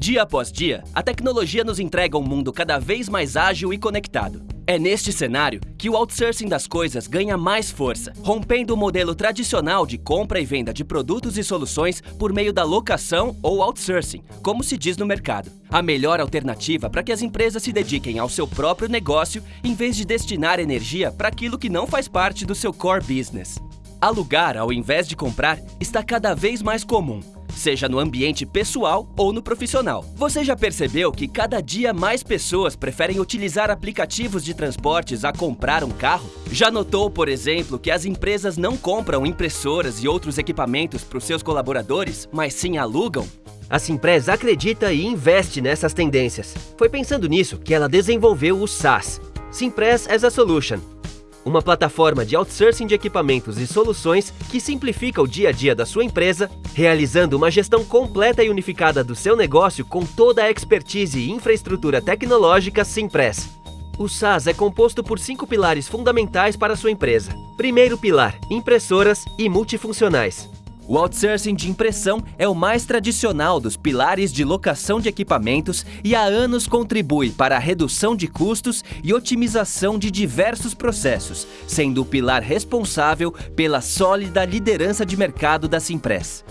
Dia após dia, a tecnologia nos entrega um mundo cada vez mais ágil e conectado. É neste cenário que o outsourcing das coisas ganha mais força, rompendo o modelo tradicional de compra e venda de produtos e soluções por meio da locação ou outsourcing, como se diz no mercado. A melhor alternativa para que as empresas se dediquem ao seu próprio negócio em vez de destinar energia para aquilo que não faz parte do seu core business. Alugar ao invés de comprar está cada vez mais comum, seja no ambiente pessoal ou no profissional. Você já percebeu que cada dia mais pessoas preferem utilizar aplicativos de transportes a comprar um carro? Já notou, por exemplo, que as empresas não compram impressoras e outros equipamentos para os seus colaboradores, mas sim alugam? A Simpress acredita e investe nessas tendências. Foi pensando nisso que ela desenvolveu o SaaS, Simpress as a Solution, uma plataforma de outsourcing de equipamentos e soluções que simplifica o dia a dia da sua empresa, realizando uma gestão completa e unificada do seu negócio com toda a expertise e infraestrutura tecnológica Simpress. O SaaS é composto por cinco pilares fundamentais para a sua empresa. Primeiro pilar, impressoras e multifuncionais. O outsourcing de impressão é o mais tradicional dos pilares de locação de equipamentos e há anos contribui para a redução de custos e otimização de diversos processos, sendo o pilar responsável pela sólida liderança de mercado da Simpress.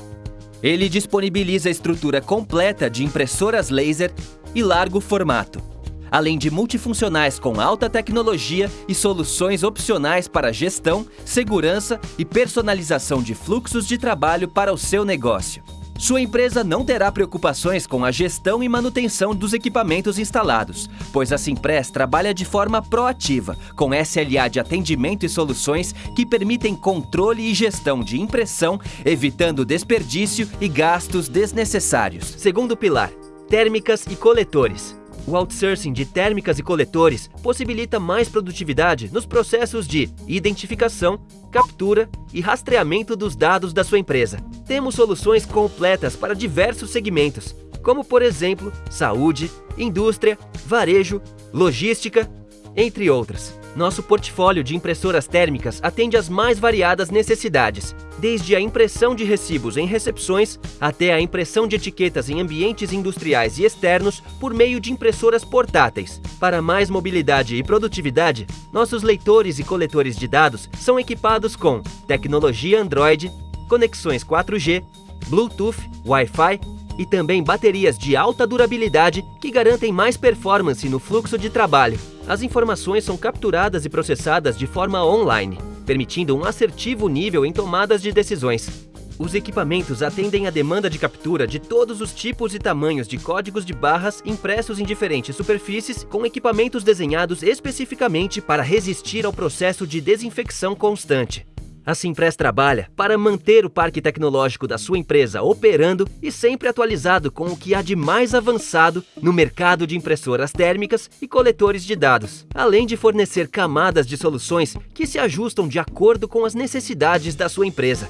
Ele disponibiliza a estrutura completa de impressoras laser e largo formato, além de multifuncionais com alta tecnologia e soluções opcionais para gestão, segurança e personalização de fluxos de trabalho para o seu negócio. Sua empresa não terá preocupações com a gestão e manutenção dos equipamentos instalados, pois a Simpress trabalha de forma proativa, com SLA de atendimento e soluções que permitem controle e gestão de impressão, evitando desperdício e gastos desnecessários. Segundo pilar, térmicas e coletores. O outsourcing de térmicas e coletores possibilita mais produtividade nos processos de identificação, captura e rastreamento dos dados da sua empresa. Temos soluções completas para diversos segmentos, como por exemplo, saúde, indústria, varejo, logística, entre outras. Nosso portfólio de impressoras térmicas atende às mais variadas necessidades, desde a impressão de recibos em recepções até a impressão de etiquetas em ambientes industriais e externos por meio de impressoras portáteis. Para mais mobilidade e produtividade, nossos leitores e coletores de dados são equipados com tecnologia Android, conexões 4G, Bluetooth, Wi-Fi e também baterias de alta durabilidade que garantem mais performance no fluxo de trabalho. As informações são capturadas e processadas de forma online, permitindo um assertivo nível em tomadas de decisões. Os equipamentos atendem à demanda de captura de todos os tipos e tamanhos de códigos de barras impressos em diferentes superfícies com equipamentos desenhados especificamente para resistir ao processo de desinfecção constante. A Simpress trabalha para manter o parque tecnológico da sua empresa operando e sempre atualizado com o que há de mais avançado no mercado de impressoras térmicas e coletores de dados, além de fornecer camadas de soluções que se ajustam de acordo com as necessidades da sua empresa.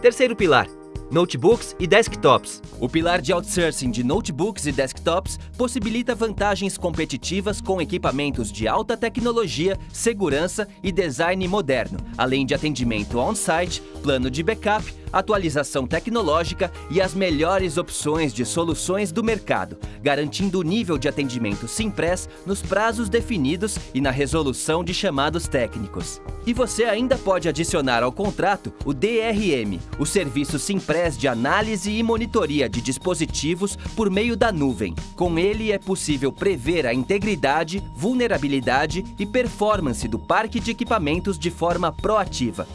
Terceiro pilar, notebooks e desktops. O pilar de outsourcing de notebooks e desktops possibilita vantagens competitivas com equipamentos de alta tecnologia, segurança e design moderno, além de atendimento on-site, plano de backup, atualização tecnológica e as melhores opções de soluções do mercado, garantindo o nível de atendimento Simpress nos prazos definidos e na resolução de chamados técnicos. E você ainda pode adicionar ao contrato o DRM, o serviço Simpress de análise e monitoria de dispositivos por meio da nuvem. Com ele é possível prever a integridade, vulnerabilidade e performance do parque de equipamentos de forma proativa.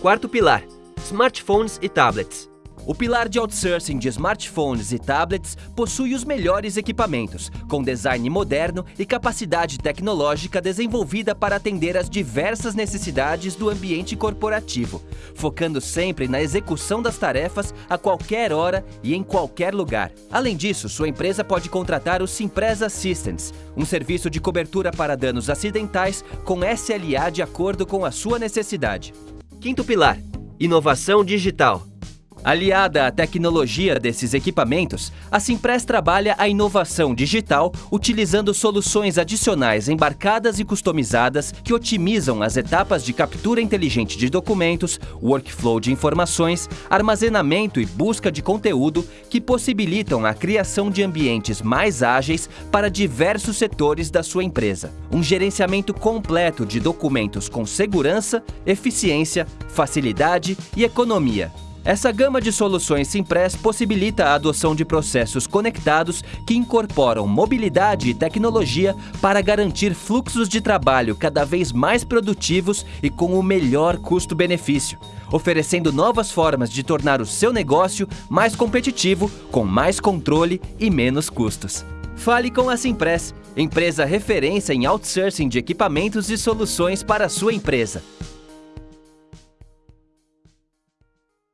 Quarto pilar, smartphones e tablets. O pilar de outsourcing de smartphones e tablets possui os melhores equipamentos, com design moderno e capacidade tecnológica desenvolvida para atender às diversas necessidades do ambiente corporativo, focando sempre na execução das tarefas a qualquer hora e em qualquer lugar. Além disso, sua empresa pode contratar o Simpress Assistance, um serviço de cobertura para danos acidentais com SLA de acordo com a sua necessidade. Quinto pilar, inovação digital. Aliada à tecnologia desses equipamentos, a Simpress trabalha a inovação digital utilizando soluções adicionais embarcadas e customizadas que otimizam as etapas de captura inteligente de documentos, workflow de informações, armazenamento e busca de conteúdo que possibilitam a criação de ambientes mais ágeis para diversos setores da sua empresa. Um gerenciamento completo de documentos com segurança, eficiência, facilidade e economia. Essa gama de soluções Simpress possibilita a adoção de processos conectados que incorporam mobilidade e tecnologia para garantir fluxos de trabalho cada vez mais produtivos e com o melhor custo-benefício, oferecendo novas formas de tornar o seu negócio mais competitivo, com mais controle e menos custos. Fale com a Simpress, empresa referência em outsourcing de equipamentos e soluções para a sua empresa.